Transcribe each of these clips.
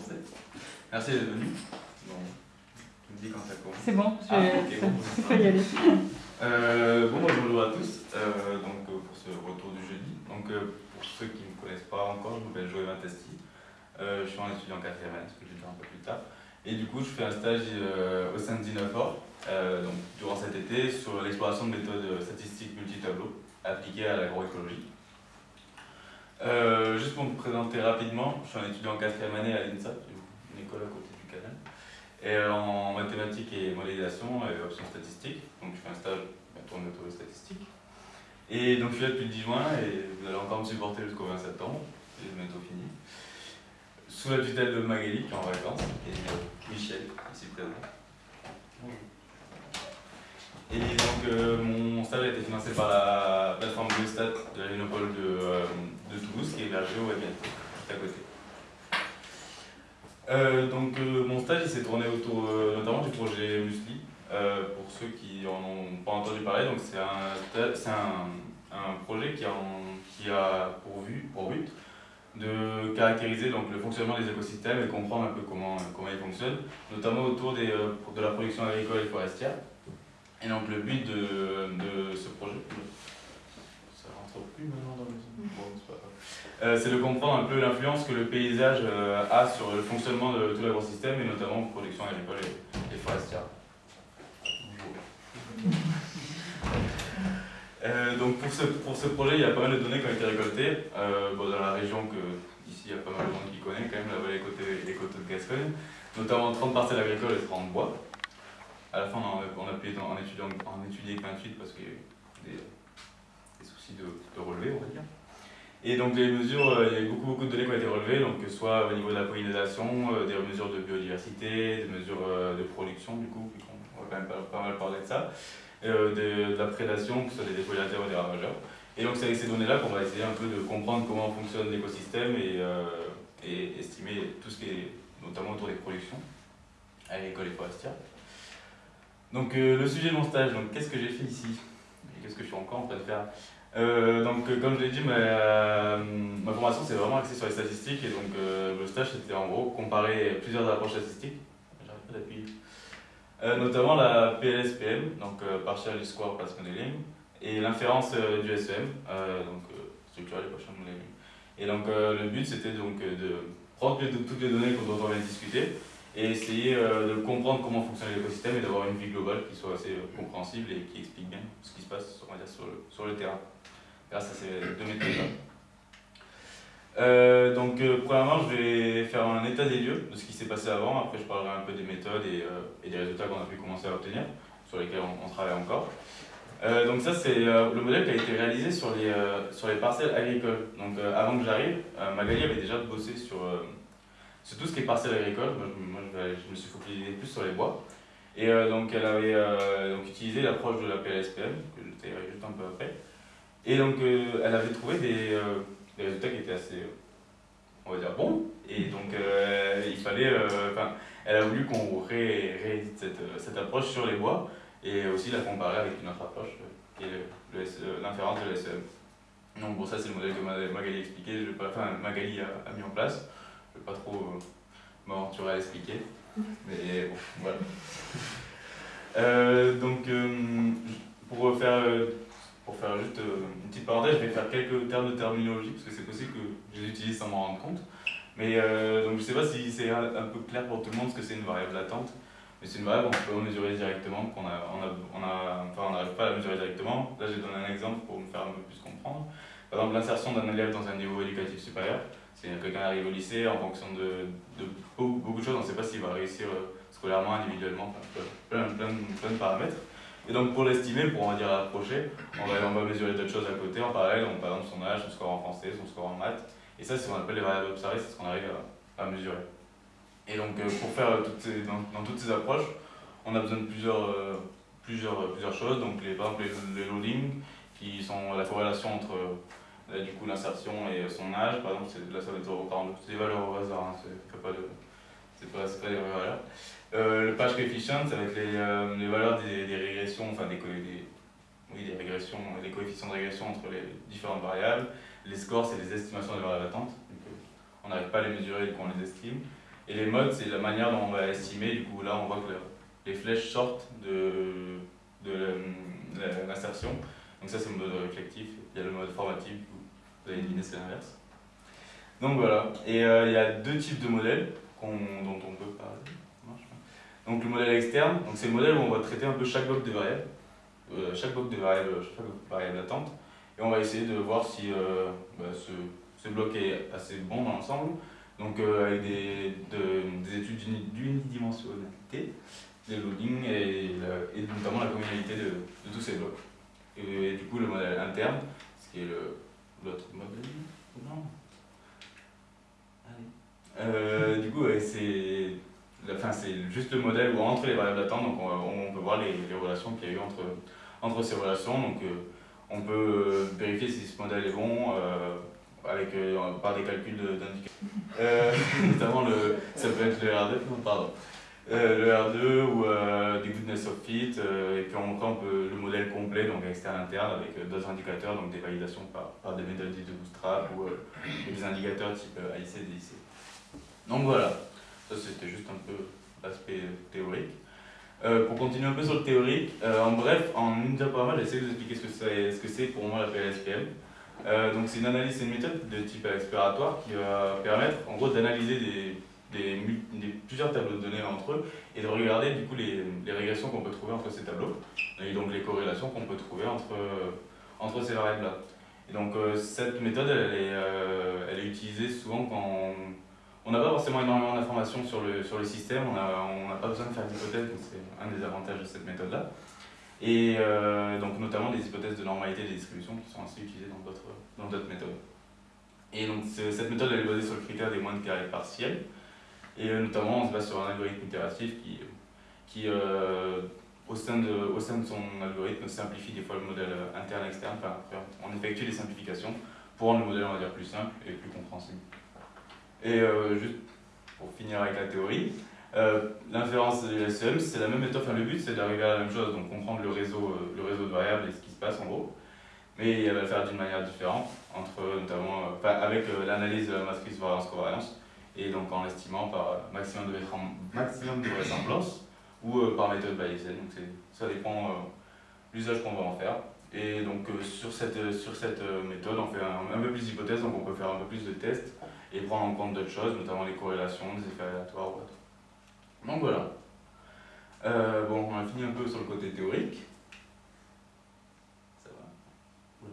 commencer. Merci d'être venu. Bon, tu me dis quand ça commence. C'est bon, je Ah, bon. peux y aller. Euh, bon, bonjour à tous. Euh, donc, euh, pour ce retour du jeudi. Donc, euh, pour ceux qui ne me connaissent pas encore, je m'appelle Joël. Euh, je suis un étudiant en 4 année, ce que je vais dire un peu plus tard. Et du coup, je fais un stage au sein euh, donc, durant cet été, sur l'exploration de méthodes statistiques multi-tableaux appliquées à l'agroécologie. Euh, juste pour me présenter rapidement, je suis un étudiant en 4 année à l'INSA, une école à côté du canal, et euh, en mathématiques et modélisation et options statistiques. Donc je fais un stage bientôt en méthode statistique. Et donc je suis là depuis le 10 juin et vous allez encore me supporter jusqu'au 20 septembre, c'est bientôt fini. Sous la tutelle de Magali qui est en vacances et euh, Michel ici présent. Et donc mon stage a été financé par la plateforme Biostat de la Génopole de, de Toulouse qui est hébergée au juste à côté. Euh, donc euh, mon stage s'est tourné autour euh, notamment du projet Musli. Pour ceux qui en ont pas entendu parler, c'est un, un, un projet qui, qui a pour, but de caractériser donc, le fonctionnement des écosystèmes et comprendre un peu comment, comment ils fonctionnent, notamment autour des, de la production agricole et forestière. Et donc le but de, de ce projet, plus maintenant dans le c'est. Euh, c'est de comprendre un peu l'influence que le paysage euh, a sur le fonctionnement de tout l'agrosystème et notamment production agricole et, et forestière. Euh, donc pour ce, pour ce projet, il y a pas mal de données qui ont été récoltées. Euh, bon, dans la région que ici il y a pas mal de monde qui connaît quand même, la vallée côté, des coteaux de Gascogne, notamment 30 parcelles agricoles et 30 bois. À la fin, on a, on a pu en étudier, en étudier que 28 parce qu'il y a eu des, des de, relevé, on va dire. Et donc les mesures, euh, il y a eu beaucoup, beaucoup de données qui ont été relevées, donc que ce soit au niveau de la pollinisation, euh, des mesures de biodiversité, des mesures euh, de production du coup, on va quand même pas, mal parler de ça, de, la prédation, que ce soit des dépollinateurs ou des ravageurs. Et donc c'est avec ces données-là qu'on va essayer un peu de comprendre comment fonctionne l'écosystème et, estimer tout ce qui est notamment autour des productions agricoles et forestières. Donc le sujet de mon stage, qu'est-ce que j'ai fait ici? Et qu'est-ce que je suis encore en train de faire? Euh, Donc euh, comme je l'ai dit, ma, euh, ma formation c'est vraiment axée sur les statistiques et donc euh, le stage c'était en gros comparer plusieurs approches statistiques. Pas notamment la PLSPM, donc Partial Square Path Modeling, et l'inférence du SEM, donc Structural Equation Modeling. Et donc le but c'était donc de prendre toutes les données dont on vient de discuter et essayer de comprendre comment fonctionne l'écosystème et d'avoir une vue globale qui soit assez compréhensible et qui explique bien ce qui se passe sur, le, sur le terrain, grâce à ces deux méthodes-là. Euh, donc, euh, premièrement, je vais faire un état des lieux de ce qui s'est passé avant. Après, je parlerai un peu des méthodes et, euh, et des résultats qu'on a pu commencer à obtenir, sur lesquels on, travaille encore. Euh, donc ça, c'est le modèle qui a été réalisé sur les, sur les parcelles agricoles. Donc avant que j'arrive, Magali avait déjà bossé sur, sur tout ce qui est parcelles agricoles. Moi, je, me suis focalisé plus sur les bois. Et donc elle avait donc, utilisé l'approche de la PLSPM, que je détaillerai juste un peu après. Et donc euh, elle avait trouvé des, euh, des résultats qui étaient assez, euh, on va dire, bons. Et donc euh, il fallait, enfin, elle a voulu qu'on ré- réédite cette, cette approche sur les bois et aussi la comparer avec une autre approche qui est l'inférence de l'SEM. Donc bon ça c'est le modèle que Ma- Magali a expliqué, je vais pas, enfin Magali a, a mis en place, je vais pas trop m'aventurer à l'expliquer, mais bon voilà. Donc pour faire, pour faire juste euh, une petite parenthèse, je vais faire quelques termes de terminologie parce que c'est possible que je les utilise sans m'en rendre compte. Mais euh, donc je sais pas si c'est un, peu clair pour tout le monde ce que c'est une variable latente. Mais c'est une variable qu'on peut mesurer directement, qu'on a, on a, enfin on n'arrive pas à la mesurer directement. Là j'ai donné un exemple pour me faire un peu plus comprendre. Par exemple l'insertion d'un élève dans un niveau éducatif supérieur. C'est quelqu'un arrive au lycée en fonction de, de beaucoup, de choses, on ne sait pas s'il va réussir euh, scolairement, individuellement, plein, plein, plein de paramètres. Et donc pour l'estimer, pour on va dire l'approcher, on va, on mesurer d'autres choses à côté en parallèle, donc par exemple son âge, son score en français, son score en maths. Et ça, c'est ce qu'on appelle les variables observées, c'est ce qu'on arrive à, mesurer. Et donc euh, pour faire euh, toutes ces, dans, toutes ces approches, on a besoin de plusieurs, euh, plusieurs, plusieurs choses. Donc les, par exemple les, loadings, qui sont la corrélation entre l'insertion et son âge. Par exemple, là ça va être au- par exemple, c'est des valeurs au hasard, hein, pas de, c'est pas, pas des vraies valeurs. Euh, le page coefficient, ça va être les, euh, les valeurs des, des régressions, enfin des, des, oui, des régressions, les coefficients de régression entre les différentes variables. Les scores, c'est les estimations des valeurs latentes. Donc, euh, on n'arrive pas à les mesurer et qu'on les estime. Et les modes, c'est la manière dont on va estimer. Du coup, là, on voit que les flèches sortent de, de l'insertion. Donc ça, c'est le mode réflectif. Il y a le mode formatif, vous allez deviner, c'est l'inverse. Donc voilà. Et il y a deux types de modèles dont on peut parler. Donc le modèle externe, c'est le modèle où on va traiter un peu chaque bloc de variables, euh, chaque bloc de variables, chaque variable d'attente, et on va essayer de voir si euh, bah, ce, ce, bloc est assez bon dans l'ensemble, donc avec des, des études d'unidimensionnalité, des loadings et, et, notamment la communalité de, de tous ces blocs. Et, du coup le modèle interne, ce qui est l'autre modèle, euh, du coup, c'est enfin, juste le modèle où entre les variables d'attente, donc on, peut voir les, relations qu'il y a eu entre, entre ces relations. Donc, euh, on peut vérifier si ce modèle est bon euh, avec, par des calculs d'indicateurs. notamment, le, ça peut être le R2, pardon. le R2 ou du goodness of fit, et puis on, on peut le modèle complet, donc externe interne, avec d'autres indicateurs, donc des validations par, par des méthodes de Bootstrap ou des indicateurs type IC, DIC. Donc voilà, ça c'était juste un peu l'aspect théorique. Euh, pour continuer un peu sur le théorique, euh, en bref, en une diaporama, j'essaie de vous expliquer ce que c'est pour moi la PLSPM. Euh, donc c'est une analyse, c'est une méthode de type exploratoire qui va permettre en gros d'analyser des, des, plusieurs tableaux de données entre eux et de regarder du coup les, les régressions qu'on peut trouver entre ces tableaux et donc les corrélations qu'on peut trouver entre, entre ces variables-là. Et donc cette méthode, elle est, elle est utilisée souvent quand n'a pas forcément énormément d'informations sur le, sur le système, on n'a pas besoin de faire d'hypothèses, donc c'est un des avantages de cette méthode-là. Et euh, donc notamment des hypothèses de normalité des distributions qui sont assez utilisées dans d'autres méthodes. Et donc cette méthode elle est basée sur le critère des moindres carrés partiels, et euh, notamment on se base sur un algorithme itératif qui, qui euh, au, sein de, au sein de son algorithme simplifie des fois le modèle interne-externe, enfin, on effectue des simplifications pour rendre le modèle on va dire plus simple et plus compréhensible. Et euh, juste pour finir avec la théorie, euh, l'inférence de l'SEM, c'est la même méthode, enfin le but c'est d'arriver à la même chose, donc comprendre le réseau, euh, le réseau de variables et ce qui se passe en gros, mais elle va le faire d'une manière différente, entre, notamment avec l'analyse de la matrice variance-covariance, et donc en l'estimant par maximum de, maximum de vraisemblance, ou par méthode bayésienne, donc ça dépend de l'usage qu'on va en faire. Et donc sur cette, sur cette méthode, on fait un, un peu plus d'hypothèses, donc on peut faire un peu plus de tests, et prendre en compte d'autres choses, notamment les corrélations, des effets aléatoires ou autre. Donc voilà. Euh, bon, on a fini un peu sur le côté théorique. Ça va.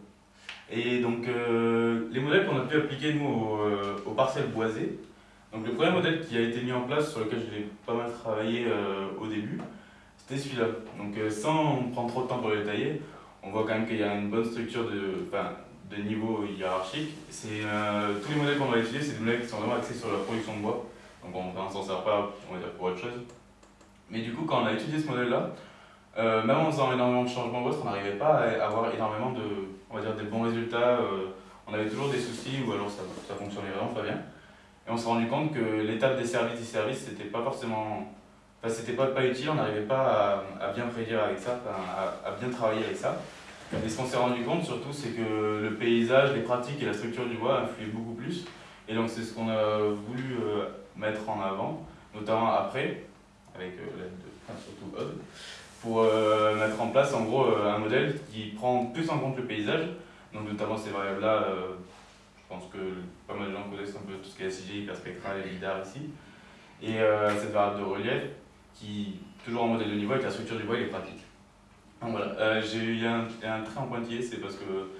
Et donc, euh, les modèles qu'on a pu appliquer, nous, aux, euh, aux, parcelles boisées. Donc, le premier modèle qui a été mis en place, sur lequel j'ai pas mal travaillé au début, c'était celui-là. Donc, sans prendre trop de temps pour le détailler, on voit quand même qu'il y a une bonne structure de de niveau hiérarchique. C'est euh, tous les modèles qu'on va utiliser, c'est des modèles qui sont vraiment axés sur la production de bois. Donc on ne s'en sert pas, on va dire, pour autre chose. Mais du coup, quand on a étudié ce modèle-là, euh, même en faisant énormément de changements on n'arrivait pas à avoir énormément de, on va dire, des bons résultats. Euh, on avait toujours des soucis ou alors ça, ça fonctionnait vraiment pas bien. Et on s'est rendu compte que l'étape des services des services, c'était pas forcément, enfin, c'était pas, pas utile, on n'arrivait pas à, bien prédire avec ça, à bien travailler avec ça. Et ce qu'on s'est rendu compte surtout, c'est que le paysage, les pratiques et la structure du bois influaient beaucoup plus. Et donc c'est ce qu'on a voulu euh, mettre en avant, notamment après, avec euh, l'aide de, surtout Odd, pour euh, mettre en place en gros un modèle qui prend plus en compte le paysage, donc notamment ces variables-là, je pense que pas mal de gens connaissent un peu tout ce qui est SIG, hyperspectral et LIDAR ici, et cette variable de relief qui, toujours en modèle de niveau avec la structure du bois et les pratiques. Donc voilà, euh, j'ai eu un, un, trait en pointillé, c'est parce que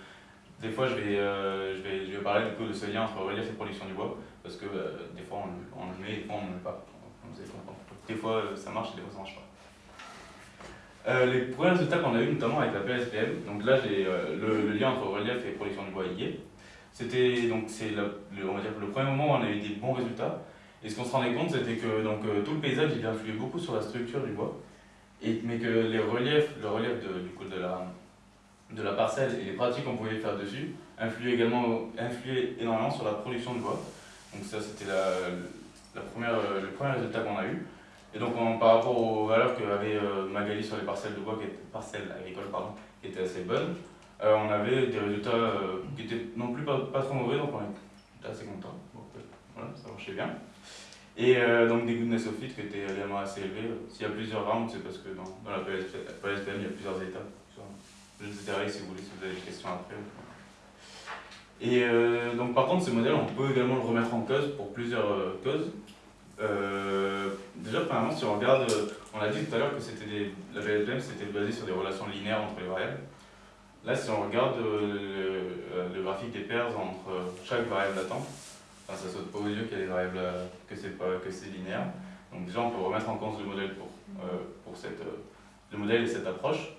des fois je vais, euh, je vais, je vais parler du coup de ce lien entre relief et production du bois, parce que euh, des fois on, le met, des fois on ne le met pas. Comprendre. Des fois ça marche, des fois ça marche pas. les premiers résultats qu'on a eu notamment avec la PSPM, donc là j'ai le, lien entre relief et production du bois lié. C'était donc c'est on va dire le premier moment où on a eu des bons résultats. Et ce qu'on se rendait compte, c'était que donc, tout le paysage il influait beaucoup sur la structure du bois mais que les reliefs, le relief de, du coup de la, de la parcelle et les pratiques qu'on pouvait faire dessus influaient également influaient énormément sur la production de bois. Donc ça c'était la, la, première, le premier résultat qu'on a eu. Et donc par rapport aux valeurs qu'avait euh, Magali sur les parcelles de bois, qui étaient, parcelles agricoles pardon, qui étaient assez bonnes, euh, on avait des résultats euh, qui étaient non plus pas, pas, trop mauvais, donc on était assez content. voilà, ça marchait bien. Et donc des goodness of fit qui étaient également assez élevés. S'il y a plusieurs rounds, c'est parce que dans, dans la PSPM, il y a plusieurs étapes. Je vous dirai si vous voulez, si vous avez des questions après. Et euh, donc par contre, ce modèle, on peut également le remettre en cause pour plusieurs euh, causes. Euh, déjà, premièrement, si on regarde, on a dit tout à l'heure que c'était la VLPM c'était basé sur des relations linéaires entre les variables. Là, si on regarde le, graphique des pairs entre chaque variable latente, enfin, ça saute pas aux yeux qu'il y a des variables que c'est pas que c'est linéaire. Donc déjà, on peut remettre en cause le modèle pour, pour cette, le modèle et cette approche.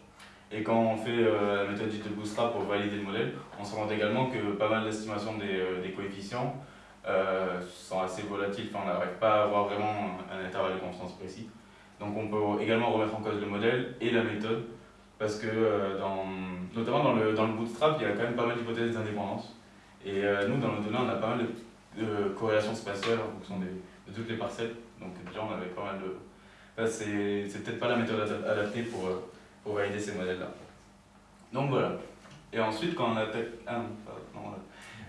Et quand on fait euh, la méthode du Bootstrap pour valider le modèle, on se rend également que pas mal d'estimations des, euh, des, coefficients euh, sont assez volatiles, enfin, on n'arrive pas à avoir vraiment un intervalle de confiance précis. Donc on peut également remettre en cause le modèle et la méthode, parce que dans, notamment dans le, dans le Bootstrap, il y a quand même pas mal d'hypothèses d'indépendance. Et nous, dans le données, on a pas mal de, corrélations spatiales en fonction de toutes les parcelles. Donc déjà, on avait pas mal de... Enfin, c'est peut-être pas la méthode adaptée pour pour valider ces modèles-là. Donc voilà. Et ensuite, quand on attaque... Ah,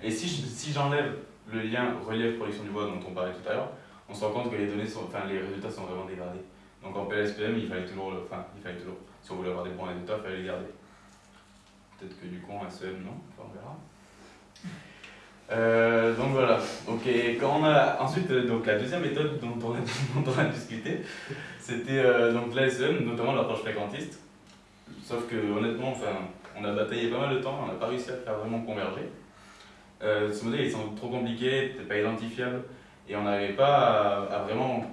et si, si j'enlève le lien relief-production du bois dont on parlait tout à l'heure, on se rend compte que les données sont, enfin, les résultats sont vraiment dégradés. Donc en PLSPM, il fallait toujours, enfin, il fallait toujours, si on voulait avoir des bons résultats, il fallait les garder. Peut-être que du coup en SEM, non, enfin, on verra. Euh, donc voilà. Donc, quand on a ensuite euh, donc la deuxième méthode dont on a, discuté, c'était euh, donc l'ASEM, notamment l'approche fréquentiste. Sauf que honnêtement, enfin, on a bataillé pas mal de temps, on n'a pas réussi à faire vraiment converger. Euh, ce modèle, il semble trop compliqué, peut-être pas identifiable, et on n'arrivait pas à, vraiment...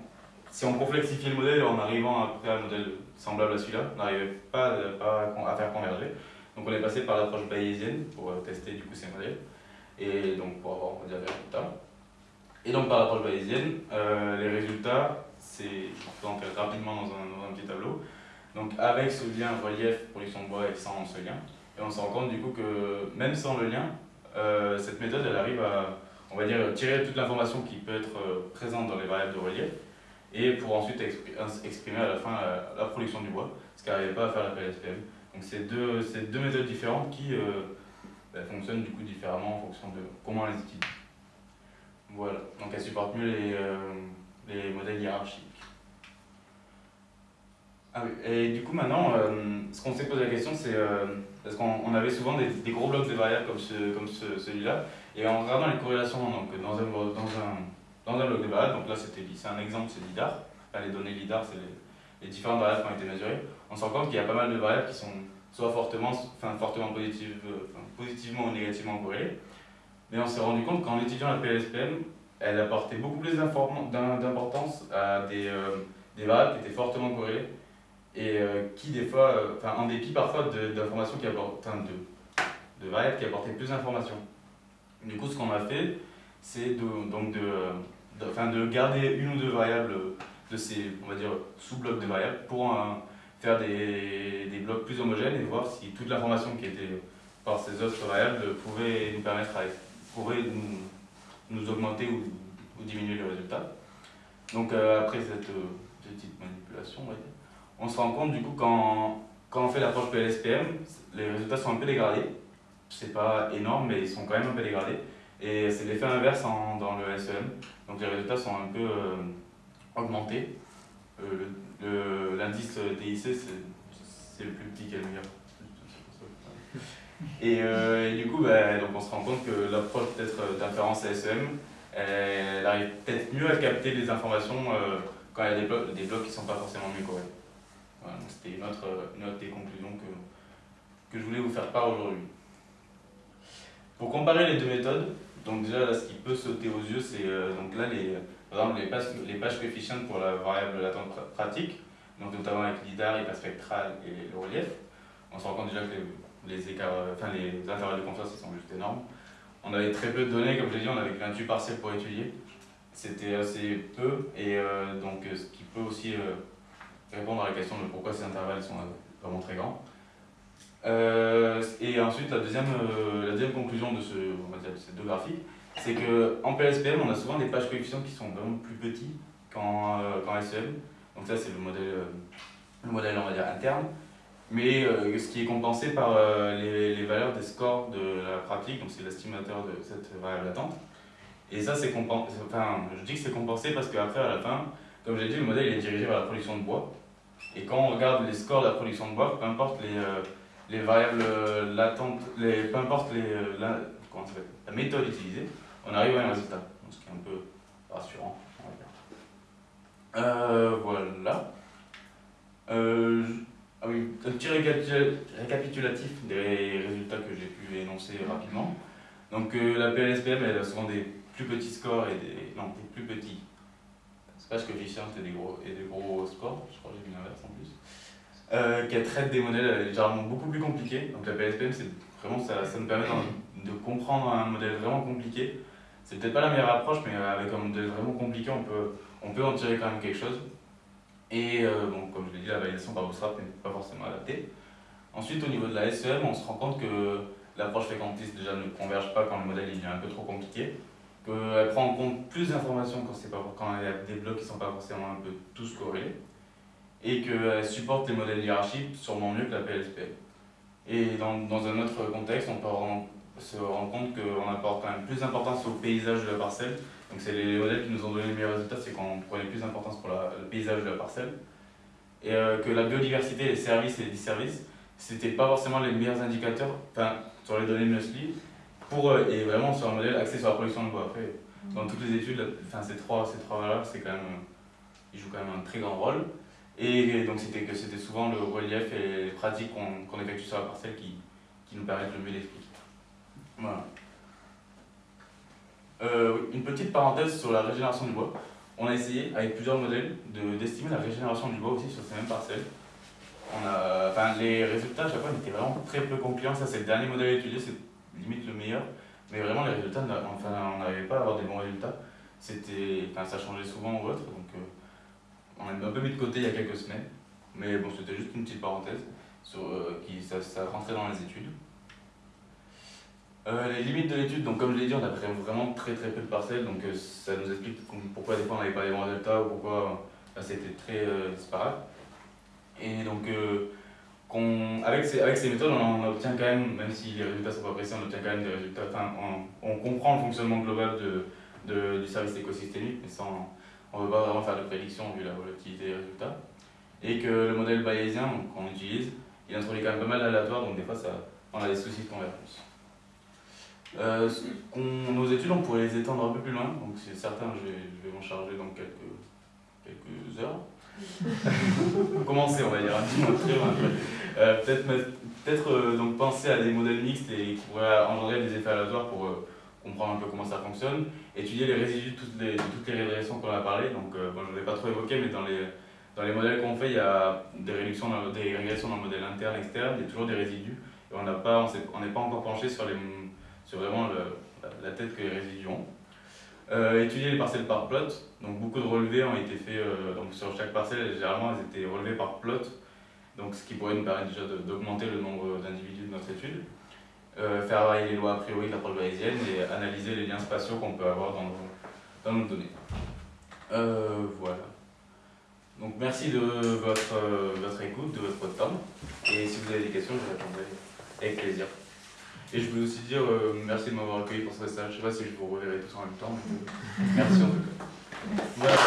Si on complexifiait le modèle en arrivant à un modèle semblable à celui-là, on n'arrivait pas, à faire converger. Donc on est passé par l'approche bayésienne pour tester du coup ces modèles, et donc pour avoir on dire, des résultats. Et donc par l'approche bayésienne, euh, les résultats, c'est, vais rapidement dans un, dans un petit tableau, donc avec ce lien relief production de bois et sans ce lien, et on se rend compte du coup que même sans le lien, euh, cette méthode elle arrive à, on va dire, tirer toute l'information qui peut être euh, présente dans les variables de relief et pour ensuite exprimer à la fin la, production du bois, ce qu'elle n'arrivait pas à faire la PLSPM. Donc c'est deux, deux méthodes différentes qui euh, fonctionnent du coup différemment en fonction de comment on les utilise. Voilà, donc elles supportent mieux les, les modèles hiérarchiques. Ah et du coup maintenant, euh, ce qu'on s'est posé la question, c'est euh, parce qu'on avait souvent des, gros blocs de variables comme, ce, comme celui-là, et en regardant les corrélations donc, dans, un, dans, un, dans un bloc de variables, donc là c'est un exemple, c'est LIDAR, les données LIDAR, c'est les, différentes variables qui ont été mesurées, on se rend compte qu'il y a pas mal de variables qui sont soit fortement, enfin, fortement positive, positivement ou négativement corrélées, mais on s'est rendu compte qu'en étudiant la PLSPM, elle apportait beaucoup plus d'importance à des, euh, des variables qui étaient fortement corrélées, et euh, qui des fois, euh, en dépit parfois d'informations qui apportent, de, de variables qui apportaient plus d'informations. Du coup, ce qu'on a fait, c'est de, donc de, de, de, garder une ou deux variables de ces, on va dire, sous-blocs de variables pour faire des, des, blocs plus homogènes et voir si toute l'information qui était par ces autres variables pouvait nous permettre à, nous, augmenter ou, diminuer le résultat. Donc euh, après cette petite manipulation, on se rend compte du coup quand, quand on fait l'approche PLSPM, les résultats sont un peu dégradés. C'est pas énorme, mais ils sont quand même un peu dégradés. Et c'est l'effet inverse dans le SEM. Donc les résultats sont un peu euh, augmentés. Euh, L'indice DIC, c'est le plus petit qui est le meilleur. Et, euh, et, du coup, bah, donc on se rend compte que l'approche peut-être d'inférence à SEM, elle, arrive peut-être mieux à capter les informations quand il y a des blocs, des blocs qui ne sont pas forcément mieux corrects. C'était une autre, des conclusions que, que je voulais vous faire part aujourd'hui. Pour comparer les deux méthodes, donc déjà ce qui peut sauter aux yeux, c'est euh, là les, par exemple les pages, les pages coefficients pour la variable latente pratique, donc notamment avec l'IDAR, spectral et le relief. On se rend compte déjà que les, écarts, euh, enfin les intervalles de confiance ils sont juste énormes. On avait très peu de données, comme je l'ai dit, on avait 28 partiels pour étudier. C'était assez peu, et euh, donc ce qui peut aussi répondre à la question de pourquoi ces intervalles sont vraiment très grands. Euh, et ensuite, la deuxième, euh, la deuxième conclusion de, ce, on va dire, de ces deux graphiques, c'est qu'en PLSPM, on a souvent des pages coefficients qui sont vraiment plus petits qu'en euh, SEM. Donc ça, c'est le modèle, le modèle, on va dire, interne. Mais ce qui est compensé par les, les, valeurs des scores de la pratique, donc c'est l'estimateur de cette variable latente. Et ça, c'est compensé. Enfin, je dis que c'est compensé parce qu'après, à la fin, comme j'ai dit, le modèle est dirigé vers la production de bois. Et quand on regarde les scores de la production de bois, peu importe les, euh, les variables euh, latentes, les, peu importe les, euh, la, comment la méthode utilisée, on arrive à un résultat. Donc, ce qui est un peu rassurant, voilà. Ah oui, un petit récapitulatif des résultats que j'ai pu énoncer rapidement. Donc la PLSPM, elle a souvent des plus petits scores et des, non, des plus petits pas que et des gros, et des gros scores, je crois que j'ai mis l'inverse en plus, euh, qui traite des modèles généralement beaucoup plus compliqués. Donc la c'est vraiment ça, ça nous permet de comprendre un modèle vraiment compliqué. C'est peut-être pas la meilleure approche, mais avec un modèle vraiment compliqué, on peut, on peut en tirer quand même quelque chose. Et euh, bon, comme je l'ai dit, la validation par Bootstrap n'est pas forcément adaptée. Ensuite, au niveau de la SEM, on se rend compte que l'approche fréquentiste déjà ne converge pas quand le modèle il est un peu trop compliqué qu'elle prend en compte plus d'informations quand, quand il y a des blocs qui ne sont pas forcément tous corrélés, et qu'elle supporte les modèles hiérarchiques sûrement mieux que la PLSP. Et dans, dans un autre contexte, on peut se rendre compte qu'on apporte quand même plus d'importance au paysage de la parcelle. Donc c'est les modèles qui nous ont donné les meilleurs résultats, c'est qu'on prenait plus d'importance pour le paysage de la parcelle. Et euh, que la biodiversité, les services et les disservices, c'était pas forcément les meilleurs indicateurs, sur les données de pour, euh, et vraiment sur un modèle axé sur la production de bois. Après, dans toutes les études, enfin, ces trois, ces trois valeurs, c'est quand même, ils jouent quand même un très grand rôle. Et donc c'était que c'était souvent le relief et les pratiques qu'on effectue sur la parcelle qui, qui nous permettent de mieux l'expliquer. Voilà. Euh, une petite parenthèse sur la régénération du bois. On a essayé avec plusieurs modèles d'estimer la régénération du bois aussi sur ces mêmes parcelles. On a, enfin, les résultats à chaque fois étaient vraiment très peu concluants. Ça, c'est le dernier modèle étudié, limite le meilleur. Mais vraiment, les résultats, enfin, on n'arrivait pas à avoir des bons résultats. Enfin, ça changeait souvent ou autre, donc euh, on a un peu mis de côté il y a quelques semaines. Mais bon, c'était juste une petite parenthèse euh, qui ça, rentrait dans les études. Euh, les limites de l'étude, donc comme je l'ai dit, on a vraiment très très peu de parcelles, donc ça nous explique pourquoi des fois on n'avait pas les bons résultats ou pourquoi c'était très disparate. Et donc avec, ces, avec ces méthodes, on, obtient quand même, même si les résultats sont pas précis, on obtient quand même des résultats, enfin, on, comprend le fonctionnement global de, de, du service écosystémique, mais sans, on ne veut pas vraiment faire de prédiction vu la volatilité des résultats. Et que le modèle bayésien qu'on utilise, il introduit quand même pas mal d'aléatoires, donc des fois ça, on a des soucis de convergence. Euh, nos études, on pourrait les étendre un peu plus loin, donc c'est certain, je vais, m'en charger dans quelques, quelques heures. Commencer, on va dire, un petit euh, Peut-être peut euh, donc penser à des modèles mixtes et qui pourraient engendrer des effets aléatoires pour euh, comprendre un peu comment ça fonctionne. Étudier les résidus de toutes les, toutes les régressions qu'on a parlé. Donc, bon, je ne l'ai pas trop évoqué, mais dans les, dans les modèles qu'on fait, il y a des, réductions des régressions dans le modèle interne, externe, il y a toujours des résidus. Et on n'est pas, on n'est pas encore penché sur, les, sur vraiment la tête que les résidus ont. Euh, étudier les parcelles par plot, donc beaucoup de relevés ont été faits euh, donc sur chaque parcelle, généralement elles étaient relevées par plot, donc ce qui pourrait nous permettre déjà d'augmenter le nombre d'individus de notre étude. Euh, faire varier les lois a priori de l'approche bayésienne et analyser les liens spatiaux qu'on peut avoir dans nos, dans nos données. voilà. Donc merci de votre, votre écoute, de votre temps, et si vous avez des questions, je répondrai avec plaisir. Et je voulais aussi dire euh, merci de m'avoir accueilli pour ce stage. Je ne sais pas si je vous reverrai tous en même temps. Mais, euh, merci en tout cas. Voilà.